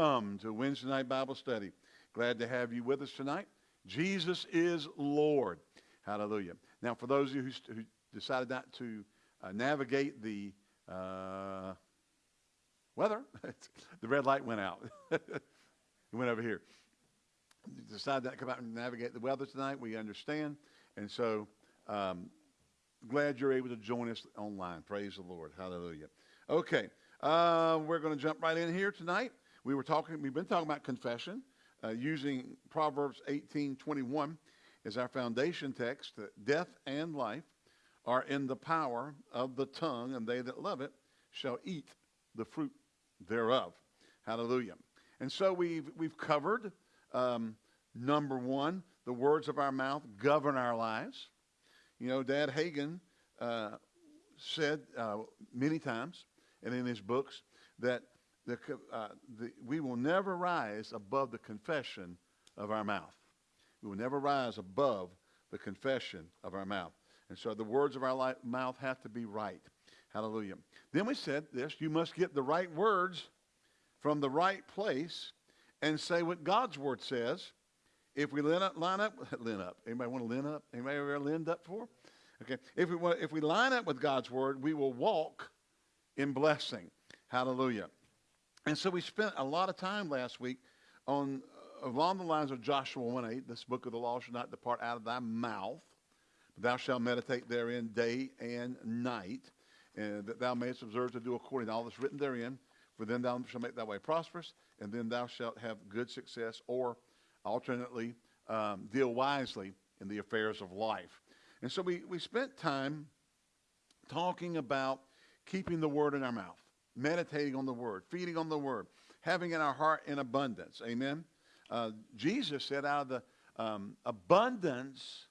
Welcome to Wednesday night Bible study. Glad to have you with us tonight. Jesus is Lord. Hallelujah. Now, for those of you who, who decided not to uh, navigate the uh, weather, the red light went out. it went over here. You decided not to come out and navigate the weather tonight. We understand. And so, um, glad you're able to join us online. Praise the Lord. Hallelujah. Okay. Uh, we're going to jump right in here tonight. We were talking, we've been talking about confession uh, using Proverbs 18:21 as our foundation text. Death and life are in the power of the tongue, and they that love it shall eat the fruit thereof. Hallelujah. And so we've we've covered um, number one, the words of our mouth govern our lives. You know, Dad Hagin uh, said uh, many times, and in his books, that the, uh, the, we will never rise above the confession of our mouth. We will never rise above the confession of our mouth. And so the words of our mouth have to be right. Hallelujah. Then we said this you must get the right words from the right place and say what God's word says. If we line up, line up, line up. Anybody want to line up? Anybody ever lined up for? Okay. If we if we line up with God's word, we will walk in blessing. Hallelujah. And so we spent a lot of time last week on uh, along the lines of Joshua 1:8. This book of the law shall not depart out of thy mouth, but thou shalt meditate therein day and night, and that thou mayest observe to do according to all that's written therein. For then thou shalt make thy way prosperous, and then thou shalt have good success, or alternately, um, deal wisely in the affairs of life. And so we, we spent time talking about keeping the word in our mouth meditating on the word, feeding on the word, having in our heart in abundance. Amen. Uh, Jesus said, out of the um, abundance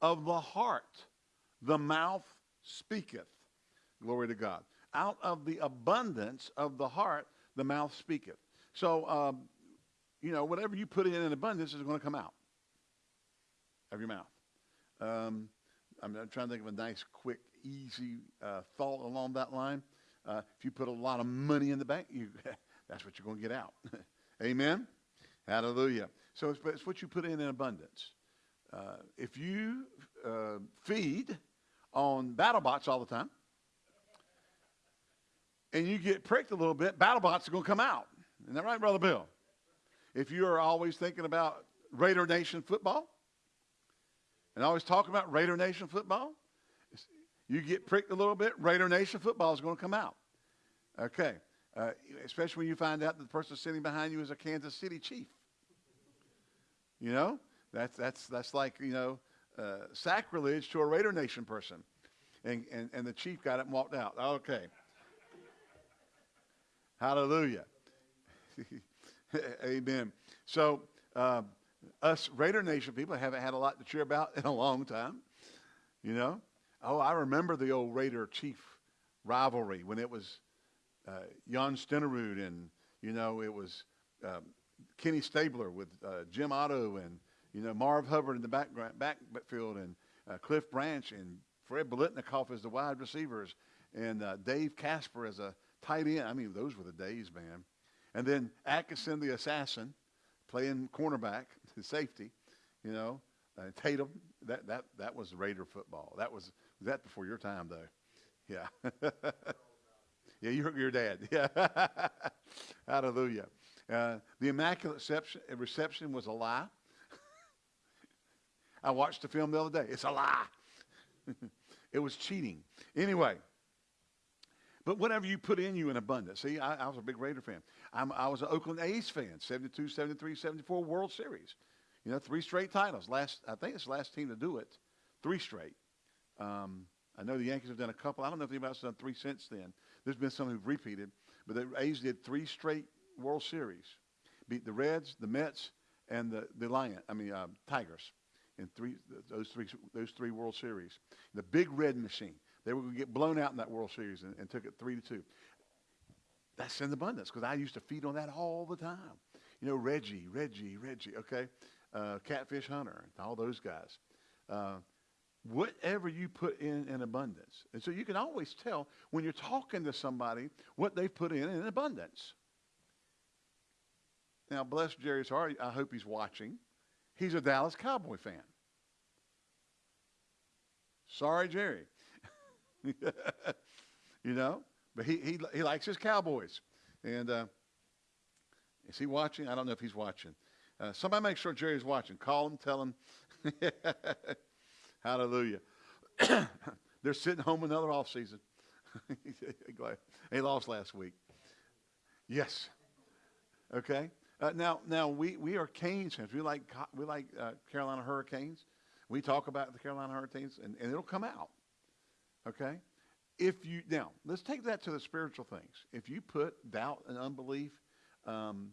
of the heart, the mouth speaketh. Glory to God. Out of the abundance of the heart, the mouth speaketh. So, um, you know, whatever you put in in abundance is going to come out of your mouth. Um, I'm, trying to think of a nice, quick, easy uh, thought along that line. Uh, if you put a lot of money in the bank, you, that's what you're going to get out. Amen? Hallelujah. So it's, it's, what you put in in abundance. Uh, if you uh, feed on BattleBots all the time, and you get pricked a little bit, BattleBots are going to come out. Isn't that right, Brother Bill? If you are always thinking about Raider Nation football, and always talking about Raider Nation football, you get pricked a little bit, Raider Nation football is going to come out. Okay. Uh, especially when you find out that the person sitting behind you is a Kansas City Chief. You know, that's, that's, that's like, you know, uh, sacrilege to a Raider Nation person. And, and, and the chief got up and walked out. Okay. Hallelujah. Amen. So, uh, us Raider Nation people haven't had a lot to cheer about in a long time. You know, Oh, I remember the old Raider Chief rivalry when it was uh, Jan Stenerud and, you know, it was um, Kenny Stabler with uh, Jim Otto and, you know, Marv Hubbard in the background, backfield and uh, Cliff Branch and Fred Biletnikoff as the wide receivers and uh, Dave Casper as a tight end. I mean, those were the days, man. And then Atkinson the assassin playing cornerback, safety, you know, uh, Tatum. That, that, that was Raider football. That was that before your time, though. Yeah. yeah, you're your dad. Yeah. Hallelujah. Uh, the Immaculate Reception, reception was a lie. I watched the film the other day. It's a lie. it was cheating. Anyway, but whatever you put in you in abundance. See, I, I was a big Raider fan. I'm, i was an Oakland A's fan, 72, 73, 74 World Series. You know, three straight titles. Last, I think it's the last team to do it. Three straight. Um, I know the Yankees have done a couple. I don't know if anybody else has done three since then. There's been some who've repeated, but the A's did three straight World Series, beat the Reds, the Mets, and the the Lion. I mean uh, Tigers, in three those three those three World Series. The Big Red Machine. They were going to get blown out in that World Series and, and took it three to two. That's in abundance because I used to feed on that all the time. You know, Reggie, Reggie, Reggie. Okay, uh, Catfish Hunter, all those guys. Uh, whatever you put in in abundance. And so you can always tell when you're talking to somebody what they've put in in abundance. Now, bless Jerry's heart. I hope he's watching. He's a Dallas Cowboy fan. Sorry, Jerry. you know, but he, he, he likes his Cowboys. And uh, is he watching? I don't know if he's watching. Uh, somebody make sure Jerry's watching. Call him, tell him. Hallelujah. They're sitting home another off season. he lost last week. Yes. Okay. Uh, now, now we, we are Canes fans. We like we like uh, Carolina Hurricanes. We talk about the Carolina Hurricanes, and, and it'll come out. Okay. If you now let's take that to the spiritual things. If you put doubt and unbelief, um,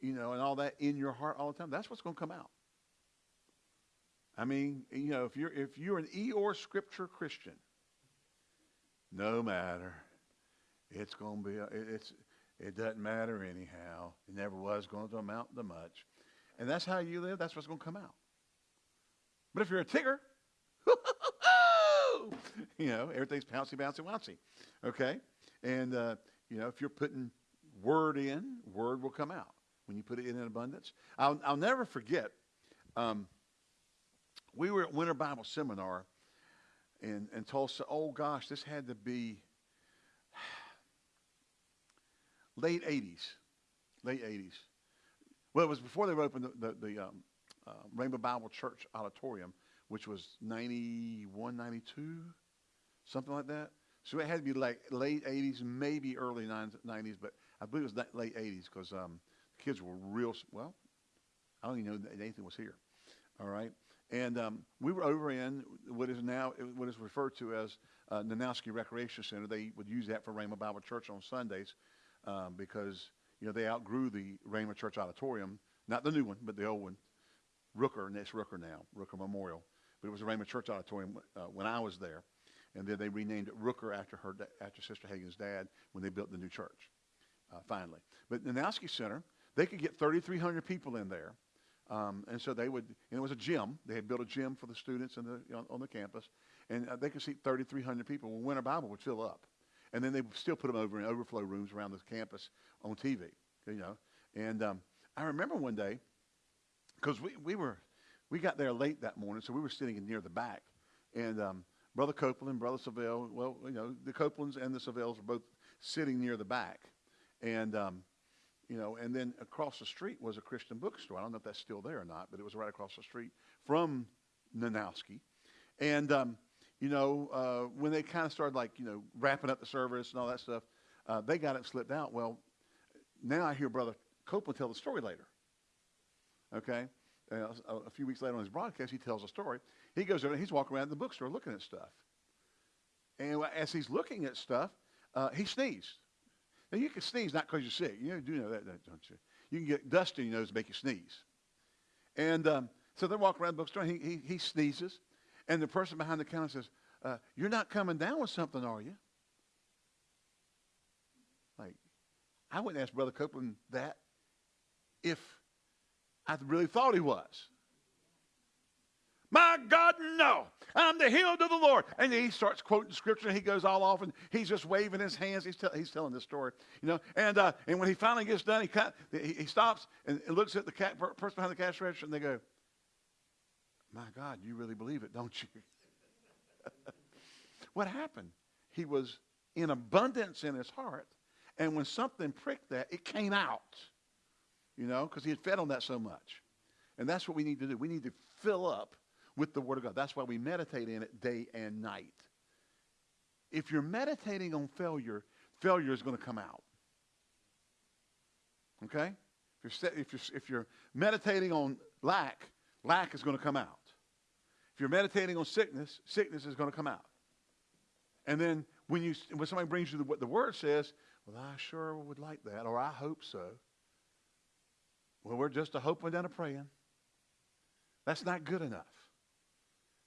you know, and all that in your heart all the time, that's what's going to come out. I mean, you know, if you're if you're an Eeyore Scripture Christian, no matter, it's going to be it's it doesn't matter anyhow. It never was going to amount to much, and that's how you live. That's what's going to come out. But if you're a tigger, you know, everything's pouncy, bouncy, bouncy. Okay, and uh, you know, if you're putting word in, word will come out when you put it in in abundance. I'll, I'll never forget. Um, we were at Winter Bible Seminar in, in Tulsa. Oh, gosh, this had to be late 80s. Late 80s. Well, it was before they opened the, the, the um, uh, Rhema Bible Church Auditorium, which was 91, 92, something like that. So it had to be like late 80s, maybe early 90s, but I believe it was late 80s because um, the kids were real, well, I don't even know that Nathan was here. All right. And um, we were over in what is now what is referred to as uh, Nanowski Recreation Center. They would use that for Rhema Bible Church on Sundays um, because you know they outgrew the Rhema Church Auditorium, not the new one, but the old one, Rooker, and it's Rooker now, Rooker Memorial. But it was a Rhema Church Auditorium uh, when I was there, and then they renamed it Rooker after her after Sister Hagin's dad when they built the new church, uh, finally. But Nanowski Center, they could get 3,300 people in there um, and so they would, and it was a gym. They had built a gym for the students the, on, on, the campus. And uh, they could seat 3,300 people. Well, Winter Bible would fill up. And then they would still put them over in overflow rooms around the campus on TV, you know. And um, I remember one day, because we, we were, we got there late that morning, so we were sitting near the back. And um, Brother Copeland, Brother Savelle, well, you know, the Copelands and the Savelles were both sitting near the back. And um, you know, and then across the street was a Christian bookstore. I don't know if that's still there or not, but it was right across the street from Nanowski. And, um, you know, uh, when they kind of started like, you know, wrapping up the service and all that stuff, uh, they got it slipped out. Well, now I hear Brother Copeland tell the story later. Okay? Uh, a few weeks later on his broadcast, he tells a story. He goes over and he's walking around the bookstore looking at stuff. And as he's looking at stuff, uh, he sneezed. Now, you can sneeze not because you're sick. You do know that, don't you? You can get dust in your nose to make you sneeze. And um, so they walk around the bookstore, and he, he, he, sneezes, and the person behind the counter says, uh, you're not coming down with something, are you? Like, I wouldn't ask Brother Copeland that if I really thought he was. My God, no. I'm the healed of the Lord. And he starts quoting scripture and he goes all off and he's just waving his hands. He's, he's telling this story, you know. And, uh, and when he finally gets done, he, of, he, he, stops and looks at the cat, person behind the cash register and they go, My God, you really believe it, don't you? what happened? He was in abundance in his heart. And when something pricked that, it came out, you know, because he had fed on that so much. And that's what we need to do. We need to fill up with the Word of God. That's why we meditate in it day and night. If you're meditating on failure, failure is going to come out. Okay? If you're, if, you're, if you're meditating on lack, lack is going to come out. If you're meditating on sickness, sickness is going to come out. And then when, you, when somebody brings you the, what the Word says, well, I sure would like that, or I hope so. Well, we're just a hoping and a praying. That's not good enough.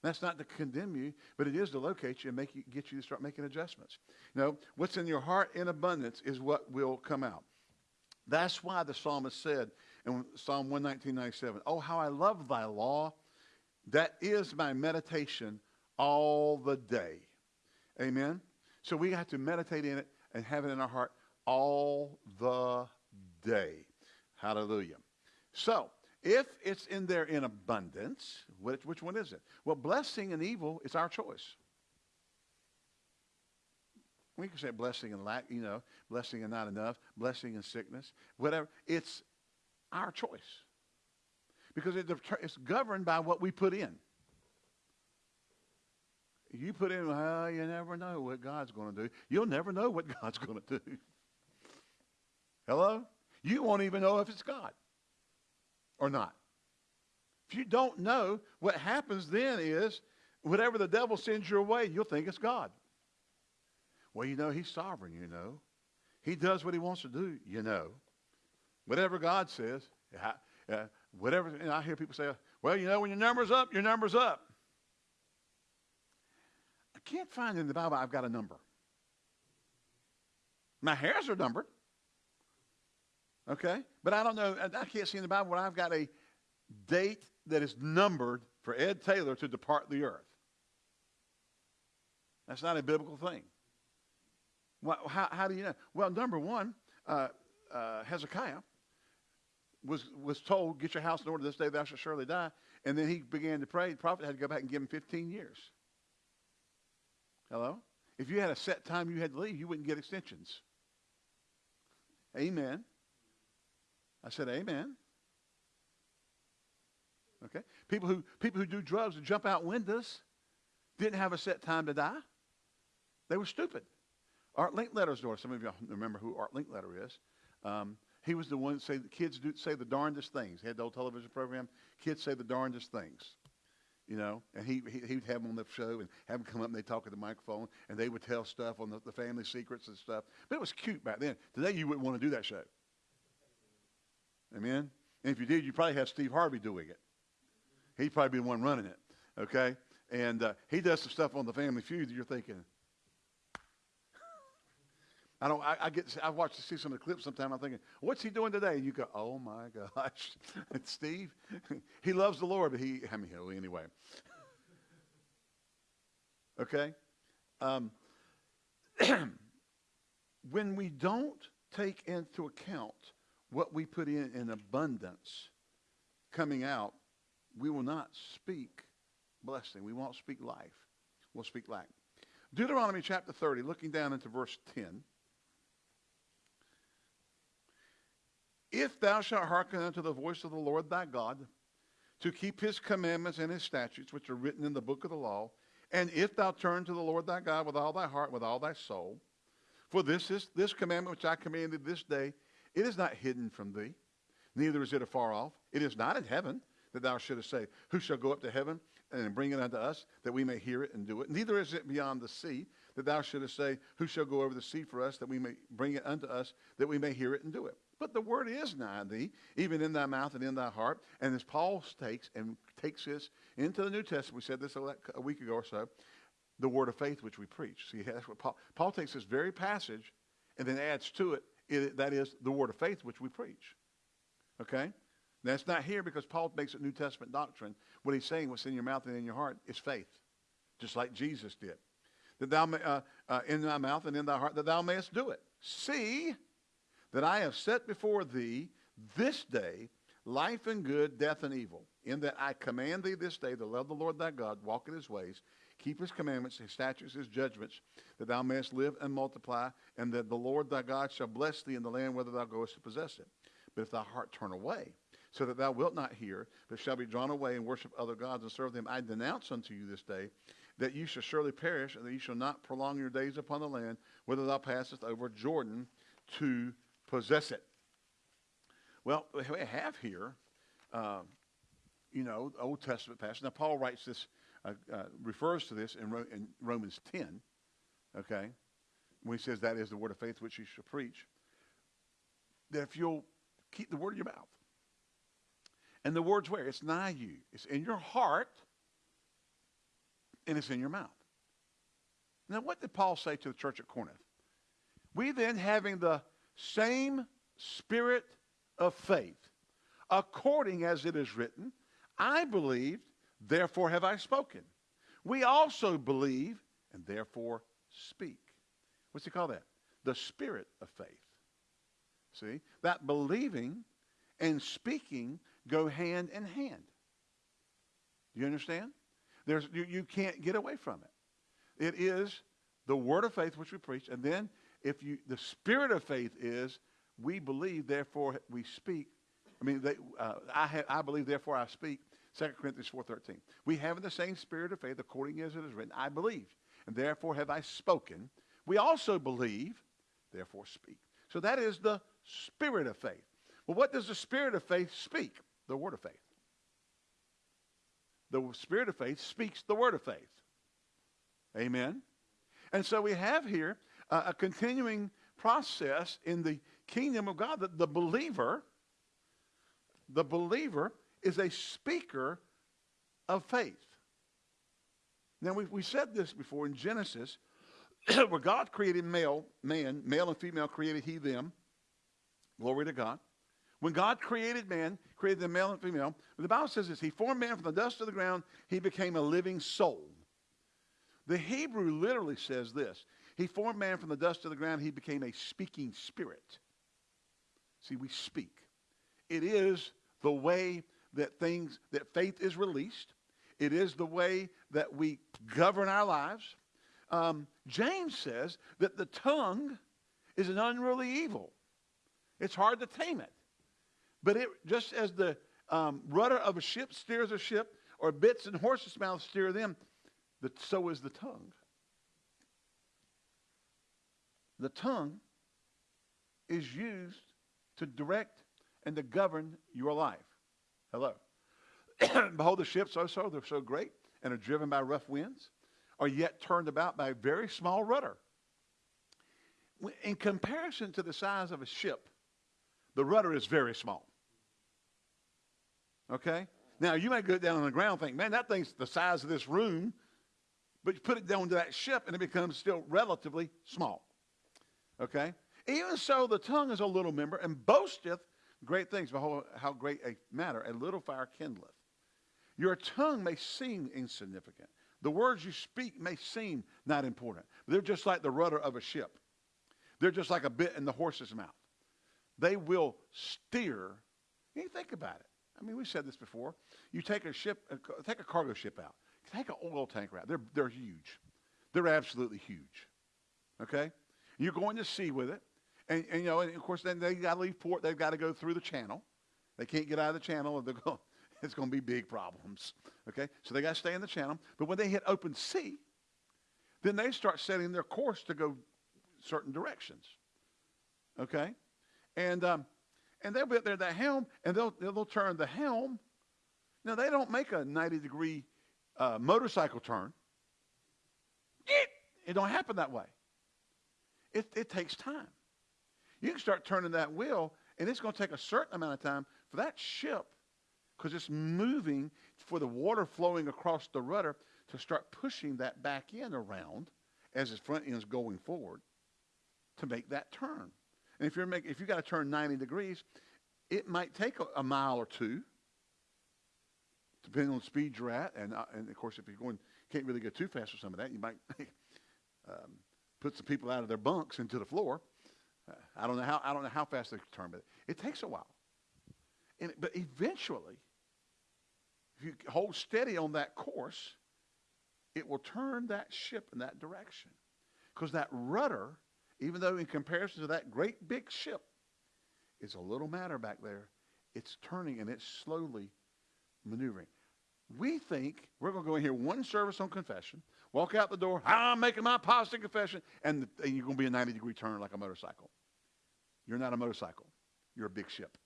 That's not to condemn you, but it is to locate you and make you, get you to start making adjustments. You know, what's in your heart in abundance is what will come out. That's why the psalmist said in Psalm 119.97, Oh, how I love thy law. That is my meditation all the day. Amen? So we have to meditate in it and have it in our heart all the day. Hallelujah. So, if it's in there in abundance, which, which one is it? Well, blessing and evil is our choice. We can say blessing and lack, you know, blessing and not enough, blessing and sickness, whatever. It's our choice. Because it, it's governed by what we put in. You put in, well, you never know what God's going to do. You'll never know what God's going to do. Hello? You won't even know if it's God or not. If you don't know, what happens then is whatever the devil sends your way, you'll think it's God. Well, you know, he's sovereign, you know. He does what he wants to do, you know. Whatever God says, uh, whatever, and I hear people say, well, you know, when your number's up, your number's up. I can't find in the Bible I've got a number. My hairs are numbered. Okay? But I don't know, I can't see in the Bible where I've got a date that is numbered for Ed Taylor to depart the earth. That's not a biblical thing. Well, how, how do you know? Well, number one, uh, uh, Hezekiah was, was told, get your house in order this day, thou shalt surely die. And then he began to pray. The prophet had to go back and give him 15 years. Hello? If you had a set time you had to leave, you wouldn't get extensions. Amen. I said, Amen. Okay? People who, people who do drugs and jump out windows didn't have a set time to die. They were stupid. Art Linkletter's daughter, some of you remember who Art Linkletter is. Um, he was the one that say the kids do say the darndest things. He had the old television program. Kids say the darndest things, you know. And he, he he'd have them on the show and have them come up and they talk at the microphone and they would tell stuff on the, the family secrets and stuff. But it was cute back then. Today you wouldn't want to do that show. Amen? And if you did, you probably have Steve Harvey doing it. He'd probably be the one running it, okay? And uh, he does some stuff on the Family Feud that you're thinking, I don't. I, I get. I watch to see some of the clips. Sometimes I'm thinking, "What's he doing today?" And you go, "Oh my gosh, Steve. he loves the Lord, but he. I mean, anyway. okay. Um, when we don't take into account what we put in in abundance coming out, we will not speak blessing. We won't speak life. We'll speak lack. Deuteronomy chapter 30, looking down into verse 10. If thou shalt hearken unto the voice of the Lord thy God, to keep his commandments and his statutes, which are written in the book of the law, and if thou turn to the Lord thy God with all thy heart, with all thy soul, for this is this commandment which I commanded this day it is not hidden from thee, neither is it afar off. It is not in heaven that thou shouldest say, Who shall go up to heaven and bring it unto us, that we may hear it and do it? Neither is it beyond the sea that thou shouldest say, Who shall go over the sea for us, that we may bring it unto us, that we may hear it and do it? But the word is nigh thee, even in thy mouth and in thy heart. And as Paul takes and takes this into the New Testament, we said this a week ago or so, the word of faith which we preach. See, that's what Paul, Paul takes this very passage and then adds to it it, that is the word of faith which we preach. Okay? That's not here because Paul makes it New Testament doctrine. What he's saying, what's in your mouth and in your heart, is faith, just like Jesus did. That thou may, uh, uh, in thy mouth and in thy heart, that thou mayest do it. See that I have set before thee this day life and good, death and evil. In that I command thee this day to love the Lord thy God, walk in his ways, Keep his commandments, his statutes, his judgments, that thou mayest live and multiply, and that the Lord thy God shall bless thee in the land whither thou goest to possess it. But if thy heart turn away, so that thou wilt not hear, but shall be drawn away and worship other gods and serve them, I denounce unto you this day that you shall surely perish, and that you shall not prolong your days upon the land whither thou passest over Jordan to possess it. Well, we have here, uh, you know, Old Testament passage. Now, Paul writes this uh, uh, refers to this in, Ro- in, Romans 10, okay, when he says that is the word of faith which you shall preach, that if you'll keep the word in your mouth, and the word's where? It's nigh you. It's in your heart, and it's in your mouth. Now, what did Paul say to the church at Corinth? We then, having the same spirit of faith, according as it is written, I believed, Therefore have I spoken. We also believe and therefore speak. What's he call that? The spirit of faith. See? That believing and speaking go hand in hand. You understand? There's, you, you can't get away from it. It is the word of faith which we preach, and then if you the spirit of faith is we believe, therefore we speak. I mean, they, uh, I, have, I believe, therefore I speak. 2 Corinthians 4.13. We have in the same spirit of faith, according as it is written, I believe, and therefore have I spoken. We also believe, therefore speak. So that is the spirit of faith. Well, what does the spirit of faith speak? The word of faith. The spirit of faith speaks the word of faith. Amen. And so we have here uh, a continuing process in the kingdom of God that the believer, the believer is a speaker of faith. Now, we, we said this before in Genesis, where God created male, man, male and female created he, them. Glory to God. When God created man, created the male and female, the Bible says this, he formed man from the dust of the ground, he became a living soul. The Hebrew literally says this, he formed man from the dust of the ground, he became a speaking spirit. See, we speak. It is the way that things, that faith is released. It is the way that we govern our lives. Um, James says that the tongue is an unruly evil. It's hard to tame it. But it, just as the um, rudder of a ship steers a ship, or bits in horses' mouths steer them, the, so is the tongue. The tongue is used to direct and to govern your life. Hello. Behold, the ships so so, they're so great and are driven by rough winds, are yet turned about by a very small rudder. In comparison to the size of a ship, the rudder is very small. Okay? Now, you may go down on the ground and think, man, that thing's the size of this room, but you put it down to that ship and it becomes still relatively small. Okay? Even so, the tongue is a little member and boasteth great things. Behold, how great a matter a little fire kindleth. Your tongue may seem insignificant. The words you speak may seem not important. They're just like the rudder of a ship. They're just like a bit in the horse's mouth. They will steer. You think about it. I mean, we said this before. You take a ship, uh, take a cargo ship out. Take an oil tanker out. They're, they're huge. They're absolutely huge. Okay? You're going to sea with it. And, and, you know, and of course, then they got to leave port. They've got to go through the channel. They can't get out of the channel. They're going, it's going to be big problems. Okay? So they got to stay in the channel. But when they hit open sea, then they start setting their course to go certain directions. Okay? And, um, and they'll be there, the helm, and they'll, they'll turn the helm. Now, they don't make a 90 degree uh, motorcycle turn. It don't happen that way. It, it takes time. You can start turning that wheel, and it's going to take a certain amount of time for that ship, because it's moving, for the water flowing across the rudder to start pushing that back end around as its front end is going forward to make that turn. And if you're making, if you got to turn 90 degrees, it might take a, a, mile or two, depending on the speed you're at. And, uh, and of course, if you're going, can't really go too fast for some of that, you might um, put some people out of their bunks into the floor. I don't know how I don't know how fast they turn, but it takes a while. And, but eventually, if you hold steady on that course, it will turn that ship in that direction. Because that rudder, even though in comparison to that great big ship, is a little matter back there, it's turning and it's slowly maneuvering. We think we're going to go in here one service on confession, walk out the door, I'm making my positive confession, and, and you're going to be a 90 degree turn like a motorcycle. You're not a motorcycle. You're a big ship.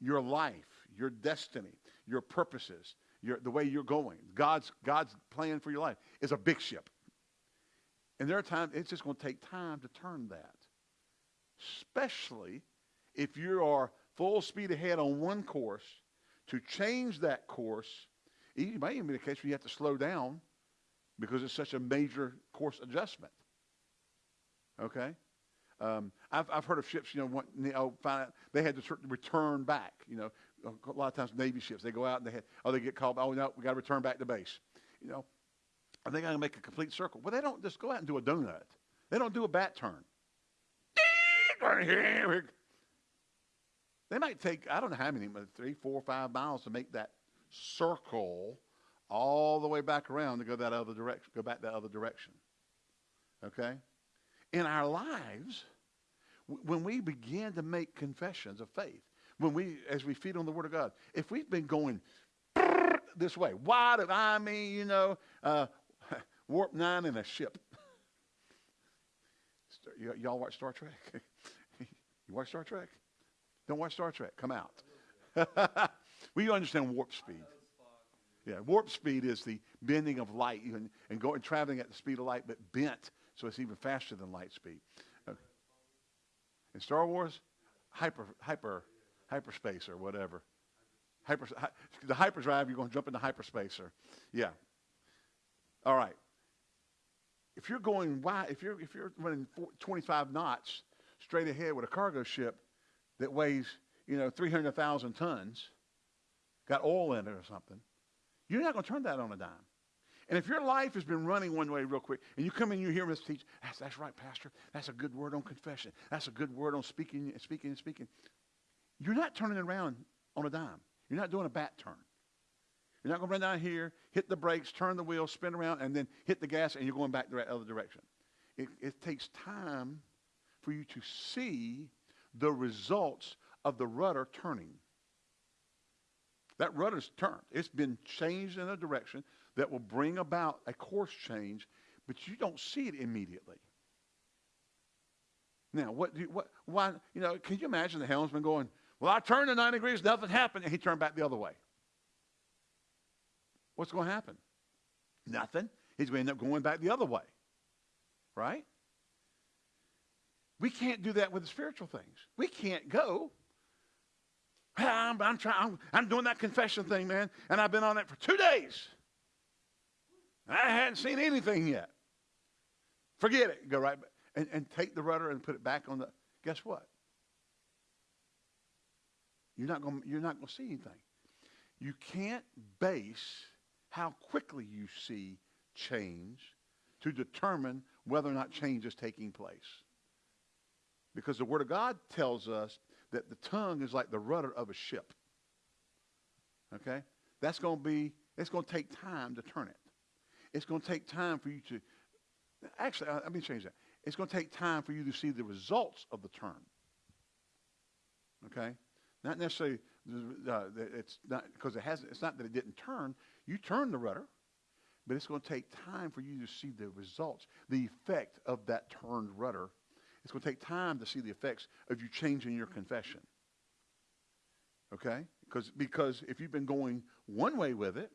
Your life, your destiny, your purposes, your, the way you're going, God's, God's plan for your life is a big ship. And there are times it's just going to take time to turn that. Especially if you are full speed ahead on one course, to change that course, it might even be the case where you have to slow down because it's such a major course adjustment. Okay? Um, I've, I've heard of ships, you know, want, you know, find out they had to return back. You know, a lot of times Navy ships, they go out and they had, oh, they get called, oh, no, we got to return back to base. You know, are they going to make a complete circle? Well, they don't just go out and do a donut. They don't do a bat turn. They might take, I don't know how many, but three, four, five miles to make that circle all the way back around to go that other direction, go back that other direction. Okay? In our lives, when we begin to make confessions of faith, when we, as we feed on the Word of God, if we've been going this way, why do I mean, you know, uh, warp nine in a ship? y'all watch Star Trek? you watch Star Trek? Don't watch Star Trek. Come out. you understand warp speed. Yeah, warp speed is the bending of light and, and going traveling at the speed of light, but bent, so it's even faster than light speed. In Star Wars, hyper hyper hyperspace or whatever. Hyper, the hyperdrive, you're going to jump into hyperspace or, yeah. All right. If you're going wide, if you're if you're running 25 knots straight ahead with a cargo ship that weighs you know 300,000 tons, got oil in it or something, you're not going to turn that on a dime. And if your life has been running one way real quick, and you come in you hear us teach, that's, that's right, Pastor. That's a good word on confession. That's a good word on speaking, and speaking, and speaking. You're not turning around on a dime. You're not doing a bat turn. You're not going to run down here, hit the brakes, turn the wheel, spin around, and then hit the gas, and you're going back the other direction. It, it takes time for you to see the results of the rudder turning. That rudder's turned. It's been changed in a direction that will bring about a course change, but you don't see it immediately. Now, what, do you, what, why, you know, can you imagine the helmsman going, well, I turned to 90 degrees, nothing happened, and he turned back the other way. What's going to happen? Nothing. He's going to end up going back the other way. Right? We can't do that with the spiritual things. We can't go. Ah, I'm, I'm trying. I'm, I'm doing that confession thing, man, and I've been on it for two days. I hadn't seen anything yet. Forget it. Go right back and, and take the rudder and put it back on the. Guess what? You're not going. You're not going to see anything. You can't base how quickly you see change to determine whether or not change is taking place. Because the Word of God tells us that the tongue is like the rudder of a ship. Okay? That's going to be, it's going to take time to turn it. It's going to take time for you to, actually, let me change that. It's going to take time for you to see the results of the turn. Okay? Not necessarily, uh, it's not, because it hasn't, it's not that it didn't turn. You turned the rudder, but it's going to take time for you to see the results, the effect of that turned rudder. It's going to take time to see the effects of you changing your confession. Okay? Because, because if you've been going one way with it,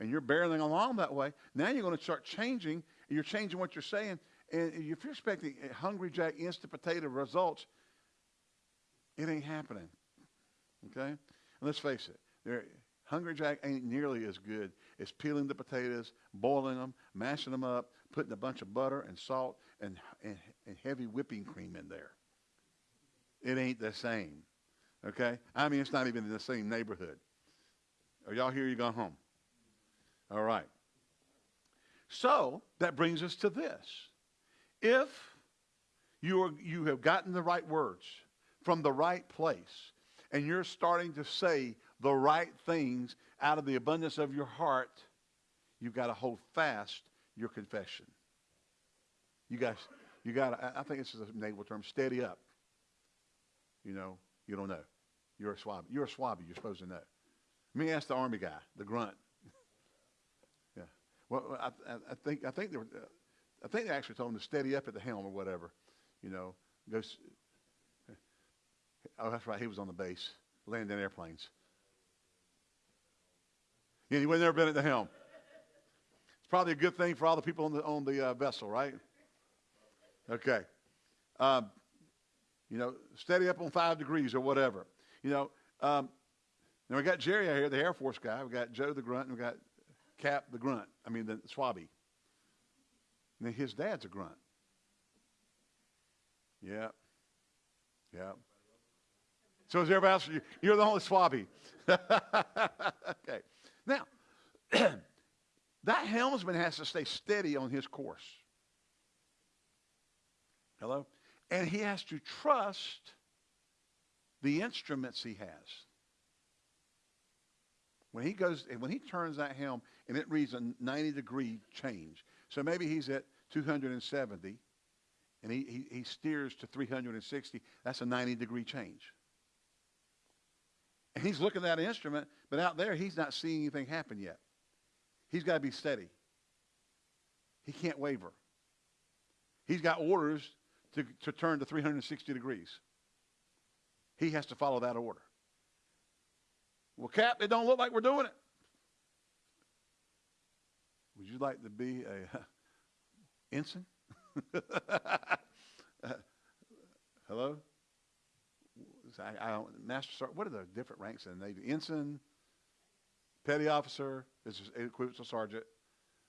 and you're barreling along that way, now you're going to start changing, and you're changing what you're saying. And if you're expecting Hungry Jack instant potato results, it ain't happening. Okay? And let's face it, Hungry Jack ain't nearly as good as peeling the potatoes, boiling them, mashing them up, putting a bunch of butter and salt and, and, and heavy whipping cream in there. It ain't the same. Okay? I mean, it's not even in the same neighborhood. Are y'all here? You gone home? All right. So that brings us to this. If you, are, you have gotten the right words from the right place, and you're starting to say the right things out of the abundance of your heart, you've got to hold fast your confession. You guys, you got to, I think this is a naval term, steady up. You know, you don't know. You're a swab. You're a swabby. You're supposed to know. Let me ask the army guy, the grunt. Well, I, I, think I think they were, uh, I think they actually told him to steady up at the helm or whatever. You know, go. Oh, that's right. He was on the base, landing airplanes. Yeah, he would never been at the helm. It's probably a good thing for all the people on the on the uh, vessel, right? Okay. Um, you know, steady up on five degrees or whatever. You know, um, now we got Jerry out here, the Air Force guy. We got Joe the grunt, and we got Cap the grunt. I mean the swabby. Then his dad's a grunt. Yeah. Yeah. So is everybody else? You're the only swabby. okay. Now, that helmsman has to stay steady on his course. Hello? And he has to trust the instruments he has. When he goes, when he turns that helm and it reads a 90 degree change. So maybe he's at 270 and he, he, he steers to 360. That's a 90 degree change. And he's looking at that instrument, but out there he's not seeing anything happen yet. He's got to be steady. He can't waver. He's got orders to, to turn to 360 degrees. He has to follow that order. Well, Cap, it don't look like we're doing it. Would you like to be a uh, ensign? hello? I, I Master Sergeant, what are the different ranks in the Navy? Ensign, petty officer, is equivalent to sergeant.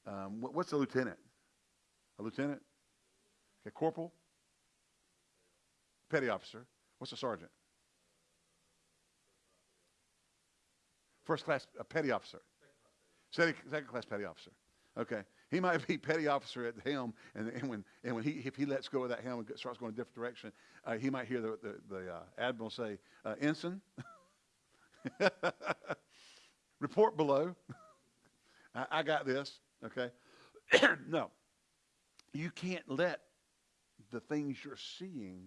Um, what, what's a lieutenant? A lieutenant? Okay, corporal? Petty officer. What's a sergeant? First class a petty officer. Second, second class petty officer. Okay. He might be petty officer at the helm, and, and when and when he if he lets go of that helm and starts going a different direction, uh, he might hear the the, the uh, admiral say, uh, "Ensign, report below. I, I got this." Okay. no, you can't let the things you're seeing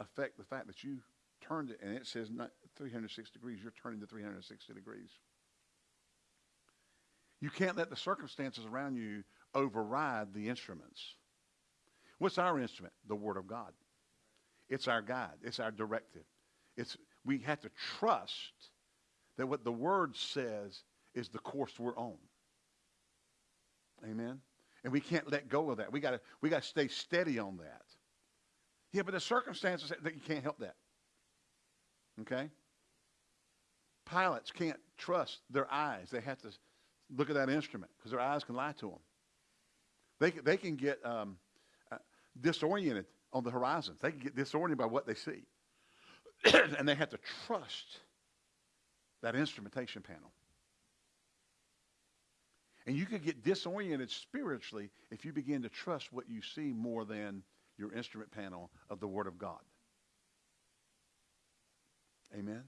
affect the fact that you turned it, and it says not 306 degrees. You're turning to 360 degrees. You can't let the circumstances around you override the instruments. What's our instrument? The Word of God. It's our guide. It's our directive. It's, we have to trust that what the Word says is the course we're on. Amen? And we can't let go of that. We got we got to stay steady on that. Yeah, but the circumstances that you can't help that. Okay? Pilots can't trust their eyes. They have to look at that instrument because their eyes can lie to them. They, they can get um, uh, disoriented on the horizons. They can get disoriented by what they see. and they have to trust that instrumentation panel. And you could get disoriented spiritually if you begin to trust what you see more than your instrument panel of the Word of God. Amen?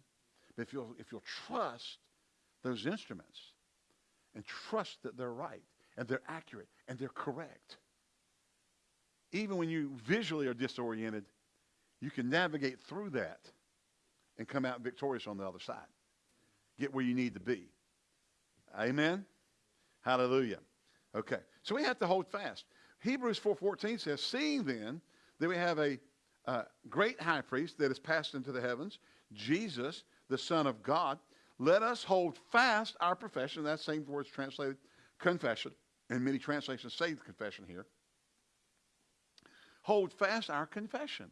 But if you'll, if you'll trust those instruments and trust that they're right and they're accurate and they're correct, even when you visually are disoriented, you can navigate through that and come out victorious on the other side. Get where you need to be. Amen? Hallelujah. Okay. So we have to hold fast. Hebrews 4.14 says, Seeing then that we have a uh, great high priest that has passed into the heavens, Jesus, the Son of God, let us hold fast our profession. That same word is translated confession, and many translations say the confession here. Hold fast our confession.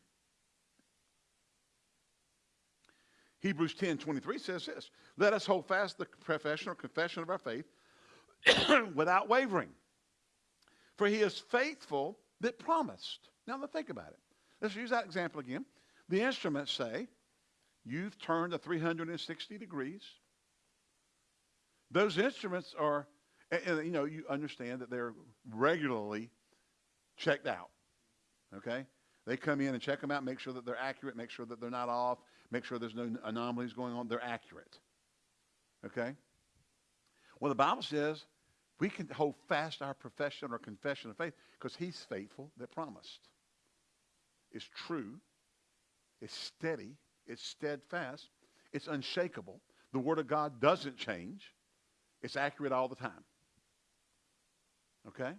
Hebrews 10 23 says this Let us hold fast the profession or confession of our faith without wavering. For he is faithful that promised. Now, think about it. Let's use that example again. The instruments say, You've turned to 360 degrees. Those instruments are, you know, you understand that they're regularly checked out. Okay? They come in and check them out, make sure that they're accurate, make sure that they're not off, make sure there's no anomalies going on. They're accurate. Okay? Well, the Bible says we can hold fast our profession or confession of faith because he's faithful that promised. It's true. It's steady. It's steadfast. It's unshakable. The Word of God doesn't change. It's accurate all the time. Okay?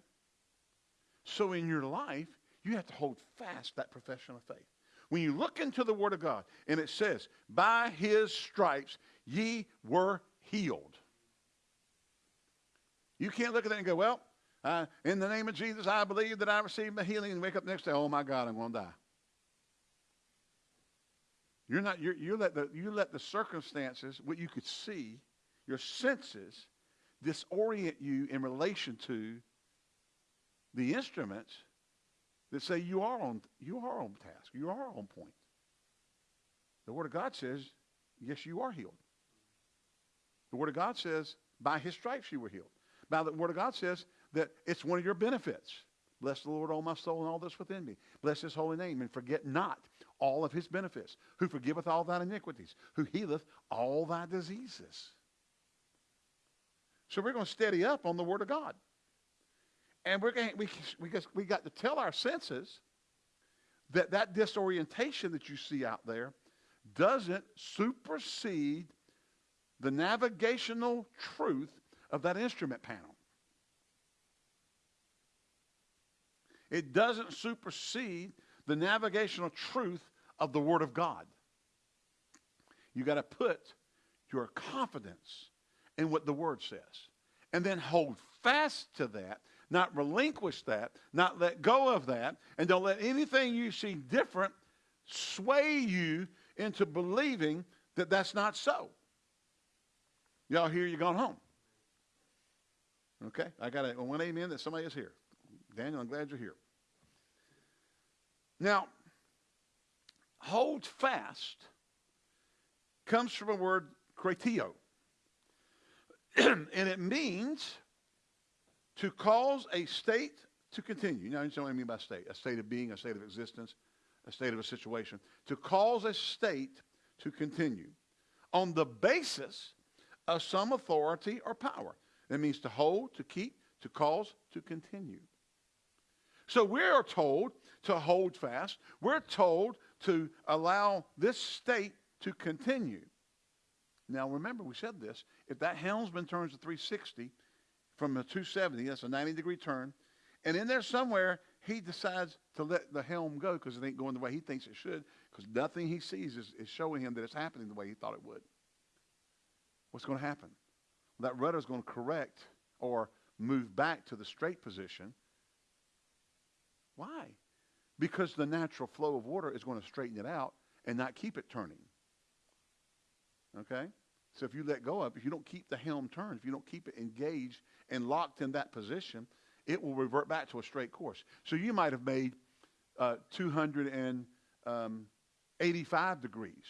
So in your life, you have to hold fast that profession of faith. When you look into the Word of God and it says, by his stripes ye were healed. You can't look at that and go, well, uh, in the name of Jesus, I believe that I received my healing and wake up next day, oh my God, I'm going to die. You're not, you're, you, let the, you let the circumstances, what you could see, your senses, disorient you in relation to the instruments that say you are on, you are on task. You are on point. The Word of God says, yes, you are healed. The Word of God says, by his stripes you were healed. By the Word of God says that it's one of your benefits. Bless the Lord, all my soul, and all that's within me. Bless his holy name, and forget not all of his benefits, who forgiveth all thine iniquities, who healeth all thy diseases. So we're going to steady up on the Word of God. And we're going we, we, we got to tell our senses that that disorientation that you see out there doesn't supersede the navigational truth of that instrument panel. It doesn't supersede the navigational truth of the Word of God. You got to put your confidence in what the Word says. And then hold fast to that, not relinquish that, not let go of that, and don't let anything you see different sway you into believing that that's not so. Y'all here, you're gone home. Okay? I got a one amen that somebody is here. Daniel, I'm glad you're here. Now, hold fast comes from a word krateo. and it means to cause a state to continue. You know what I mean by state? A state of being, a state of existence, a state of a situation. To cause a state to continue on the basis of some authority or power. That means to hold, to keep, to cause, to continue. So we are told to hold fast. We're told to allow this state to continue. Now remember, we said this. If that helmsman turns to 360 from a 270, that's a 90 degree turn, and in there somewhere he decides to let the helm go because it ain't going the way he thinks it should, because nothing he sees is, is showing him that it's happening the way he thought it would. What's going to happen? That rudder is going to correct or move back to the straight position. Why? Because the natural flow of water is going to straighten it out and not keep it turning. Okay? So if you let go of it, if you don't keep the helm turned, if you don't keep it engaged and locked in that position, it will revert back to a straight course. So you might have made uh, 285 degrees.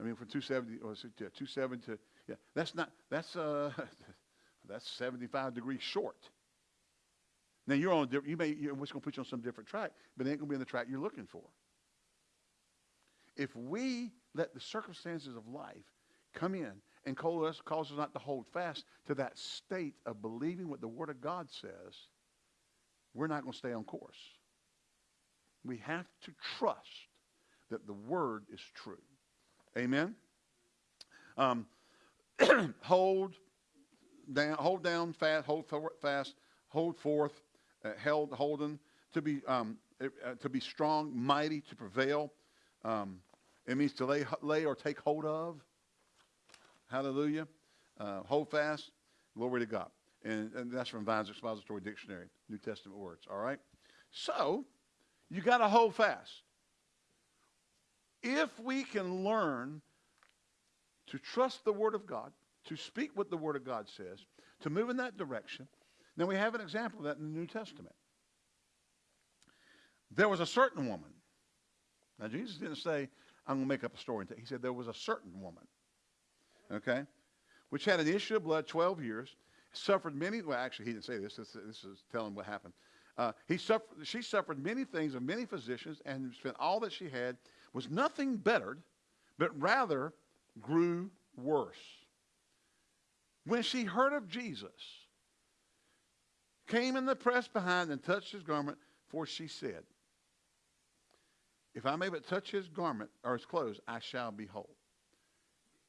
I mean, from 270 or 270 to yeah, that's not that's uh that's 75 degrees short. Now you're on you may you're going to put you on some different track, but it ain't going to be on the track you're looking for. If we let the circumstances of life come in and cause us, cause us not to hold fast to that state of believing what the Word of God says, we're not going to stay on course. We have to trust that the Word is true. Amen? Um, hold down, hold down fast, hold fast, hold forth, uh, held, holden, to be, um, uh, to be strong, mighty, to prevail. Um, it means to lay, lay or take hold of. Hallelujah. Uh, hold fast. Glory to God. And, and that's from Vine's Expository Dictionary, New Testament words. All right? So, you got to hold fast. If we can learn to trust the Word of God, to speak what the Word of God says, to move in that direction, then we have an example of that in the New Testament. There was a certain woman. Now, Jesus didn't say, I'm going to make up a story. He said there was a certain woman, okay, which had an issue of blood 12 years, suffered many, well, actually, he didn't say this. This, this is telling what happened. Uh, he suffered, she suffered many things of many physicians and spent all that she had, was nothing bettered, but rather grew worse. When she heard of Jesus, came in the press behind and touched his garment, for she said, if I may but touch his garment or his clothes, I shall be whole.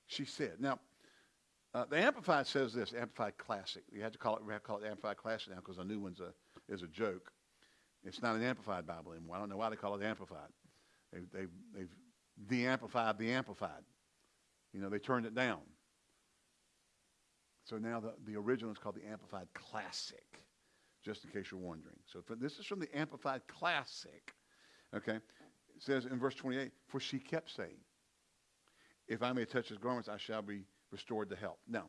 She said. Now, uh, the Amplified says this, Amplified Classic. You have to call it, we have to call it Amplified Classic now because the new one's a, is a joke. It's not an Amplified Bible anymore. I don't know why they call it Amplified. They, they, they've de-amplified the Amplified. You know, they turned it down. So now the, the original is called the Amplified Classic, just in case you're wondering. So for, this is from the Amplified Classic. Okay? It says in verse 28, for she kept saying, if I may touch his garments, I shall be restored to health. Now,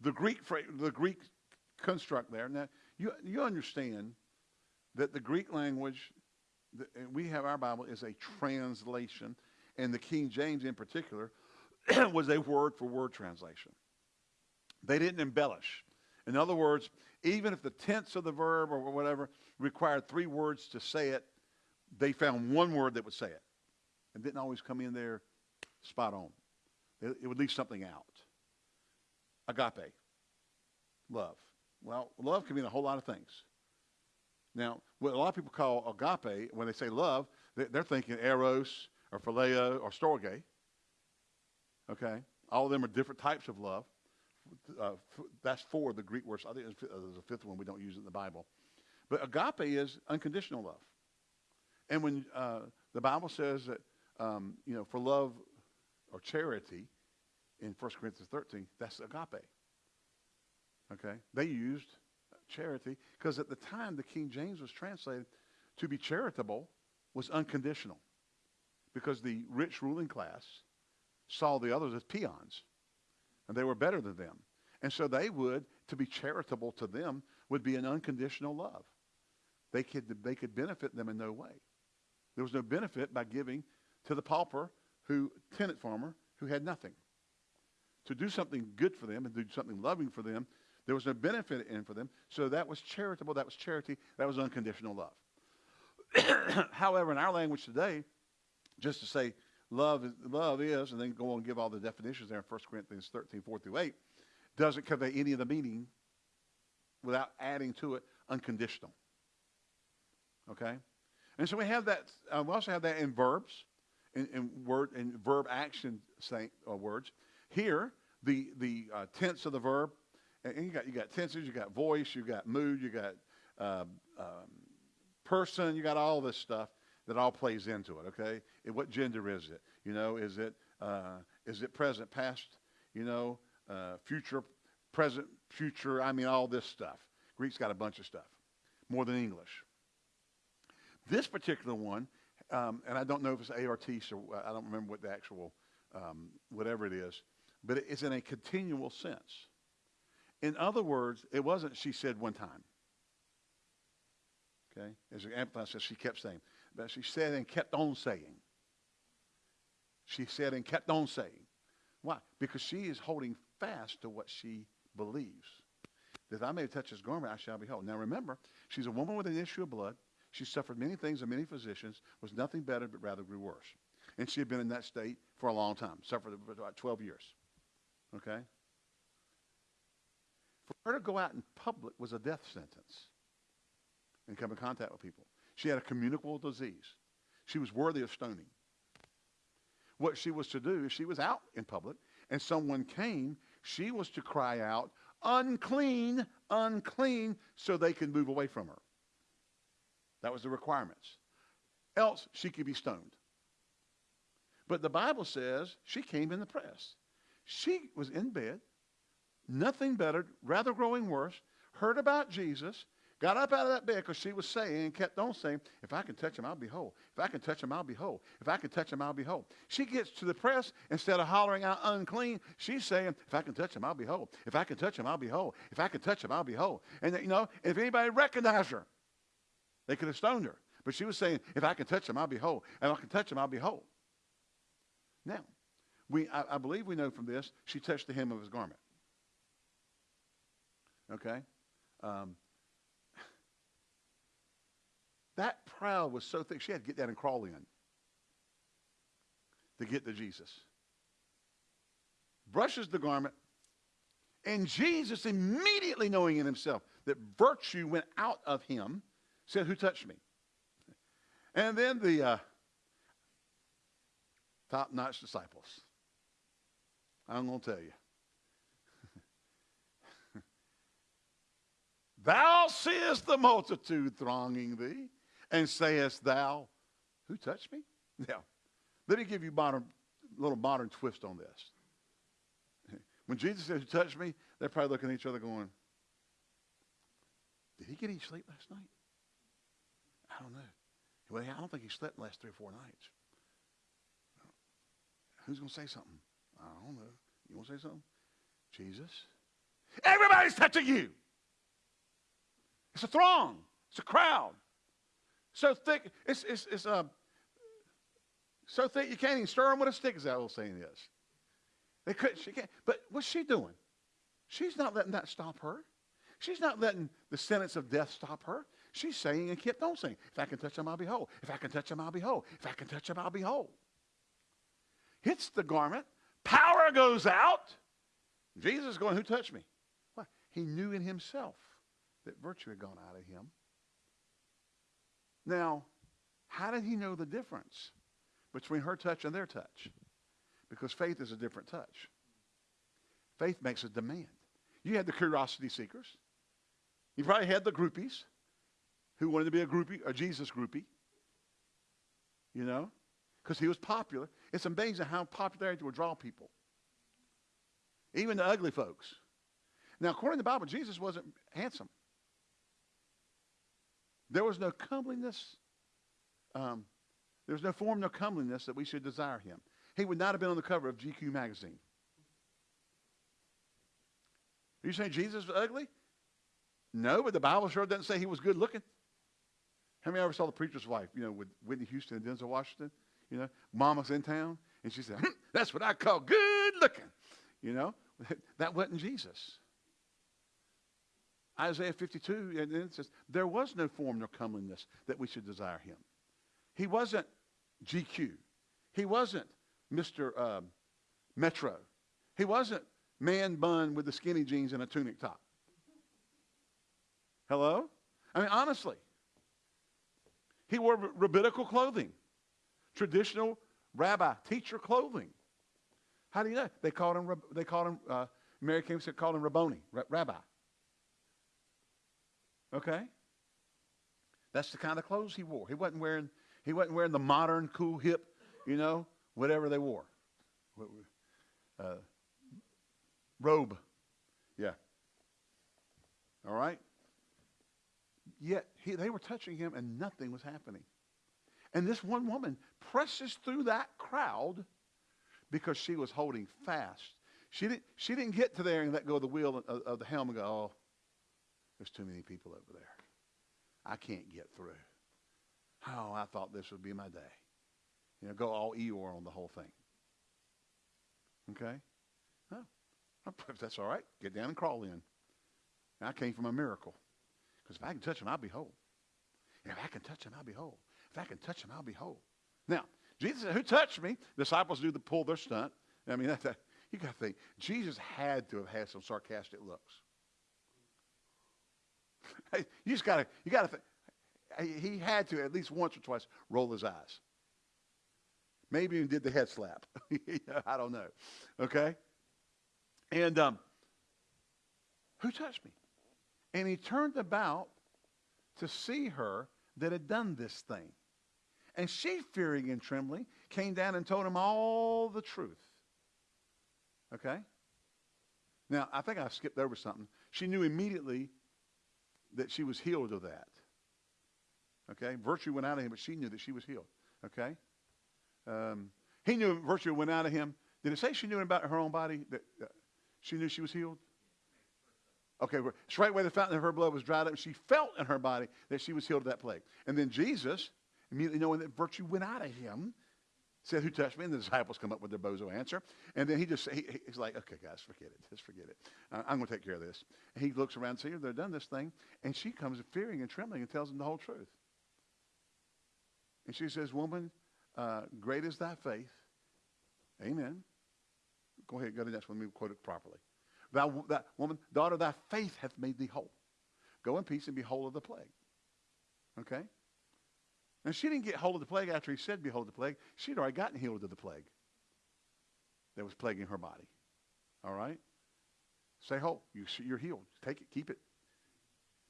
the Greek, the Greek construct there, now you, you understand that the Greek language, the, we have our Bible is a translation, and the King James in particular was a word for word translation. They didn't embellish. In other words, even if the tense of the verb or whatever required three words to say it, they found one word that would say it. And didn't always come in there spot on. It, it would leave something out. Agape. Love. Well, love can mean a whole lot of things. Now, what a lot of people call agape, when they say love, they're thinking eros or phileo or storge. Okay? All of them are different types of love. Uh, that's four the Greek words. I think there's a fifth one we don't use in the Bible. But agape is unconditional love. And when uh, the Bible says that, um, you know, for love or charity in 1 Corinthians 13, that's agape. Okay? They used charity because at the time the King James was translated to be charitable was unconditional because the rich ruling class saw the others as peons and they were better than them. And so they would, to be charitable to them, would be an unconditional love. They could, they could benefit them in no way. There was no benefit by giving to the pauper, who tenant farmer, who had nothing. To do something good for them and do something loving for them, there was no benefit in for them. So that was charitable, that was charity, that was unconditional love. However, in our language today, just to say love is, love is, and then go on and give all the definitions there in 1 Corinthians 13, 4 through 8, doesn't convey any of the meaning without adding to it unconditional. Okay? And so we have that, uh, we also have that in verbs, in, in word, in verb action say, uh, words. Here, the, the uh, tense of the verb, and you got, you got tenses, you got voice, you got mood, you got um, um, person, you got all this stuff that all plays into it, okay? And what gender is it? You know, is it, uh, is it present, past, you know, uh, future, present, future, I mean, all this stuff. Greek's got a bunch of stuff, more than English. This particular one, um, and I don't know if it's aorist or I don't remember what the actual, um, whatever it is, but it's in a continual sense. In other words, it wasn't she said one time. Okay? As the Amplified says, she kept saying. But she said and kept on saying. She said and kept on saying. Why? Because she is holding fast to what she believes. That I may touch his garment, I shall be whole. Now remember, she's a woman with an issue of blood. She suffered many things and many physicians, was nothing better, but rather grew worse. And she had been in that state for a long time, suffered for about 12 years. Okay? For her to go out in public was a death sentence and come in contact with people. She had a communicable disease. She was worthy of stoning. What she was to do, if she was out in public and someone came, she was to cry out, unclean, unclean, so they could move away from her. That was the requirements. Else, she could be stoned. But the Bible says she came in the press. She was in bed, nothing better, rather growing worse, heard about Jesus, Got up out of that bed because she was saying and kept on saying, if I can touch him, I'll be whole. If I can touch him, I'll be whole. If I can touch him, I'll be whole. She gets to the press, instead of hollering out unclean, she's saying, if I can touch him, I'll be whole. If I can touch him, I'll be whole. If I can touch him, I'll be whole. And, you know, if anybody recognized her, they could have stoned her. But she was saying, if I can touch him, I'll be whole. And if I can touch him, I'll be whole. Now, we, I, I believe we know from this, she touched the hem of his garment. Okay? Um, that crowd was so thick, she had to get down and crawl in to get to Jesus. Brushes the garment, and Jesus, immediately knowing in himself that virtue went out of him, said, Who touched me? And then the uh, top notch disciples. I'm going to tell you. Thou seest the multitude thronging thee and sayest thou, who touched me? Now, let me give you a little modern twist on this. When Jesus says, who touched me, they're probably looking at each other going, did he get any sleep last night? I don't know. Well, I don't think he slept the last three or four nights. Who's going to say something? I don't know. You want to say something? Jesus? Everybody's touching you. It's a throng. It's a crowd. So thick, it's, it's, it's uh, so thick you can't even stir them with a stick, is that old saying is. They could, she can't. But what's she doing? She's not letting that stop her. She's not letting the sentence of death stop her. She's saying and kept on saying, if I can touch him, I'll be whole. If I can touch him, I'll be whole. If I can touch him, I'll be whole. Hits the garment. Power goes out. Jesus is going, who touched me? What? He knew in himself that virtue had gone out of him. Now, how did he know the difference between her touch and their touch? Because faith is a different touch. Faith makes a demand. You had the curiosity seekers. You probably had the groupies who wanted to be a groupie, a Jesus groupie. You know? Because he was popular. It's amazing how popularity will draw people. Even the ugly folks. Now, according to the Bible, Jesus wasn't handsome. There was no comeliness. Um, there was no form, no comeliness that we should desire him. He would not have been on the cover of GQ magazine. Are you saying Jesus was ugly? No, but the Bible sure doesn't say he was good looking. How many ever saw the preacher's wife, you know, with Whitney Houston and Denzel Washington? You know, mama's in town, and she said, hm, that's what I call good looking. You know, that wasn't Jesus. Isaiah 52, and it says, there was no form nor comeliness that we should desire him. He wasn't GQ. He wasn't Mr. Um, Metro. He wasn't man bun with the skinny jeans and a tunic top. Hello? I mean, honestly. He wore rabbinical clothing, traditional rabbi, teacher clothing. How do you know? They called him, they called him, uh, Mary King said, called him Rabboni, rabbi. Okay? That's the kind of clothes he wore. He wasn't wearing, he wasn't wearing the modern, cool, hip, you know, whatever they wore. Uh, robe. Yeah. All right? Yet he, they were touching him and nothing was happening. And this one woman presses through that crowd because she was holding fast. She didn't, she didn't get to there and let go of the wheel of, of the helm and go, oh, there's too many people over there. I can't get through. Oh, I thought this would be my day. You know, go all Eeyore on the whole thing. Okay? That's all right, get down and crawl in. I came from a miracle. Because if I can touch him, I'll be whole. And if I can touch him, I'll be whole. If I can touch him, I'll be whole. Now, Jesus said, who touched me? Disciples do the pull their stunt. I mean, that's a, you got to think. Jesus had to have had some sarcastic looks. You just got to, you got to. He had to at least once or twice roll his eyes. Maybe even did the head slap. I don't know. Okay? And um, who touched me? And he turned about to see her that had done this thing. And she, fearing and trembling, came down and told him all the truth. Okay? Now, I think I skipped over something. She knew immediately that she was healed of that. Okay? Virtue went out of him, but she knew that she was healed. Okay? Um, he knew virtue went out of him. Did it say she knew about her own body? That uh, she knew she was healed? Okay, straightway the fountain of her blood was dried up. And she felt in her body that she was healed of that plague. And then Jesus, immediately knowing that virtue went out of him, said, Who touched me? And the disciples come up with their bozo answer. And then he just, he, he's like, Okay, guys, forget it. Just forget it. I'm going to take care of this. And he looks around says, They've done this thing. And she comes fearing and trembling and tells him the whole truth. And she says, Woman, uh, great is thy faith. Amen. Go ahead, go to the next one. Let me quote it properly. Thou, that woman, daughter, thy faith hath made thee whole. Go in peace and be whole of the plague. Okay? Now, she didn't get hold of the plague after he said, Behold the plague. She'd already gotten healed of the plague that was plaguing her body. All right? Say whole. You, you're healed. Take it. Keep it.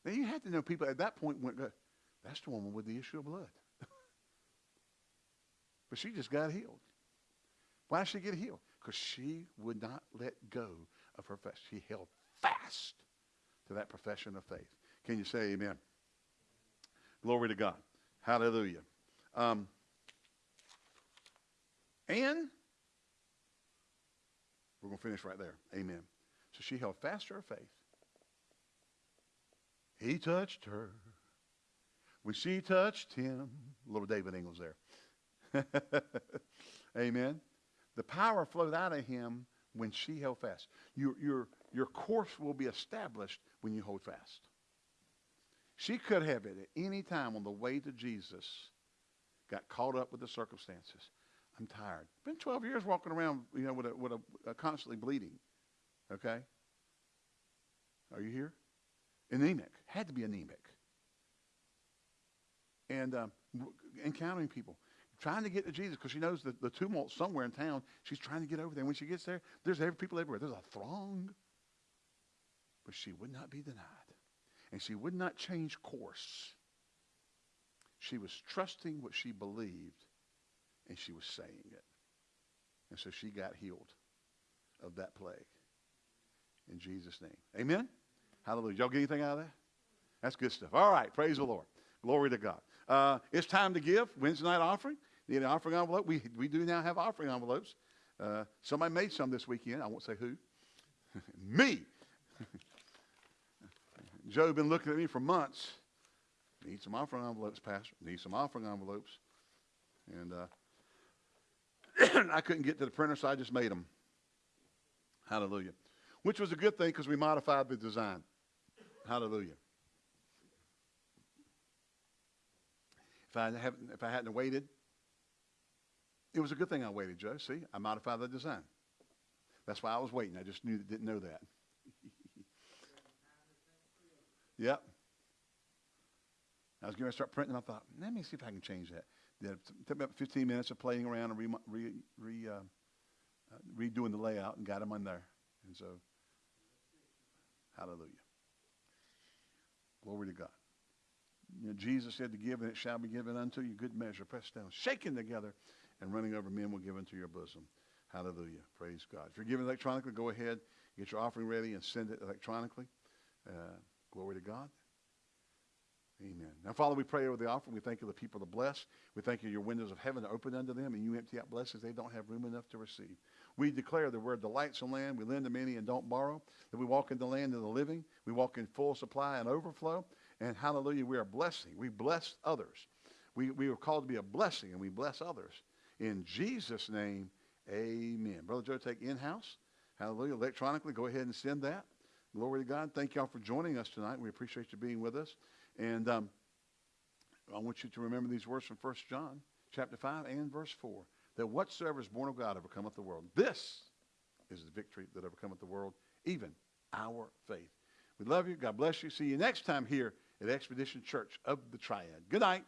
Now, you had to know people at that point went, That's the woman with the issue of blood. but she just got healed. Why did she get healed? Because she would not let go of her faith. She held fast to that profession of faith. Can you say amen? Glory to God. Hallelujah. Um, and we're going to finish right there. Amen. So she held fast to her faith. He touched her. When she touched him, little David Ingles there. Amen. The power flowed out of him when she held fast. Your, your, your course will be established when you hold fast. She could have it at any time on the way to Jesus got caught up with the circumstances. I'm tired. Been 12 years walking around, you know, with a, with a, a constantly bleeding. Okay? Are you here? Anemic. Had to be anemic. And um, encountering people. Trying to get to Jesus because she knows that the tumult somewhere in town. She's trying to get over there. When she gets there, there's people everywhere. There's a throng. But she would not be denied. And she would not change course. She was trusting what she believed, and she was saying it. And so she got healed of that plague. In Jesus' name. Amen? Hallelujah. Y'all get anything out of that? That's good stuff. All right. Praise the Lord. Glory to God. Uh, it's time to give. Wednesday night offering. Need an offering envelope? We, we do now have offering envelopes. Uh, somebody made some this weekend. I won't say who. Me. Joe been looking at me for months. Need some offering envelopes, Pastor. Need some offering envelopes. And uh, I couldn't get to the printer, so I just made them. Hallelujah. Which was a good thing because we modified the design. Hallelujah. If I, haven't, if I hadn't waited, it was a good thing I waited, Joe. See, I modified the design. That's why I was waiting. I just knew didn't know that. Yep. I was going to start printing. I thought, let me see if I can change that. It took me about 15 minutes of playing around and re, re, re, uh, uh, redoing the layout and got them on there. And so, hallelujah. Glory to God. You know, Jesus said to give, and it shall be given unto you. Good measure, pressed down, shaken together, and running over men will give into your bosom. Hallelujah. Praise God. If you're giving electronically, go ahead, get your offering ready, and send it electronically. Uh, glory to God. Amen. Now, Father, we pray over the offering. We thank you the people are blessed. We thank you your windows of heaven are open unto them, and you empty out blessings they don't have room enough to receive. We declare that we're delights in land. We lend to many and don't borrow. That we walk in the land of the living. We walk in full supply and overflow. And hallelujah, we are blessing. We bless others. We, we are called to be a blessing, and we bless others. In Jesus' name, amen. Brother Joe, take in-house. Hallelujah. Electronically, go ahead and send that. Glory to God. Thank y'all for joining us tonight. We appreciate you being with us. And um, I want you to remember these words from 1 John chapter 5 and verse 4. That whatsoever is born of God overcometh the world. This is the victory that overcometh the world, even our faith. We love you. God bless you. See you next time here at Expedition Church of the Triad. Good night.